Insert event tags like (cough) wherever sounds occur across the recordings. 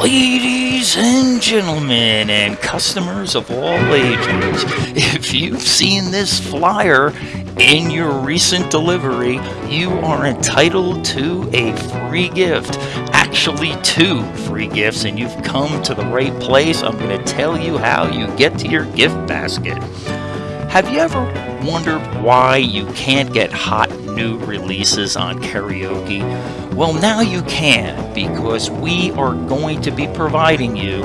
Ladies and gentlemen, and customers of all ages, if you've seen this flyer in your recent delivery, you are entitled to a free gift. Actually, two free gifts, and you've come to the right place. I'm going to tell you how you get to your gift basket. Have you ever wondered why you can't get hot new releases on karaoke? Well, now you can because we are going to be providing you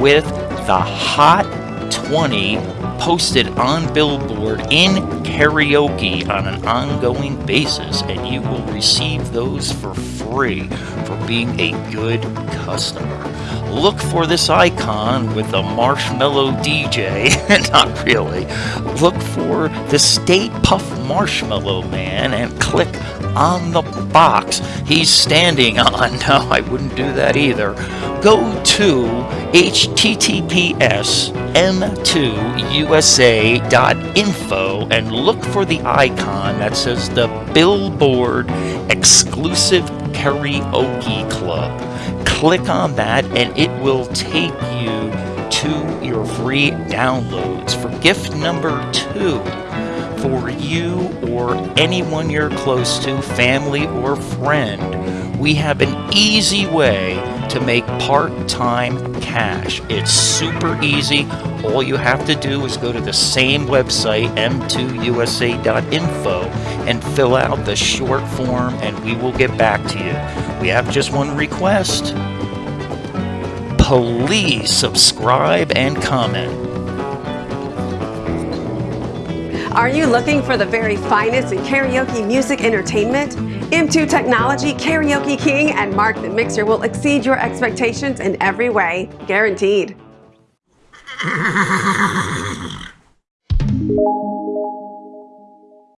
with the Hot 20 posted on Billboard in karaoke on an ongoing basis, and you will receive those for free for being a good customer. Look for this icon with the marshmallow DJ, (laughs) not really. Look for the Stay Puft Marshmallow Man and click on the box he's standing on. (laughs) No, I wouldn't do that either. Go to https m2usa.info and look for the icon that says the Billboard Exclusive Karaoke Club. Click on that and it will take you to your free downloads for gift number two for you or anyone you're close to, family or friend, we have an easy way to make part-time cash. It's super easy. All you have to do is go to the same website, m2usa.info, and fill out the short form and we will get back to you. We have just one request. Please subscribe and comment. Are you looking for the very finest in karaoke music entertainment? M2 Technology, Karaoke King, and Mark the Mixer will exceed your expectations in every way, guaranteed.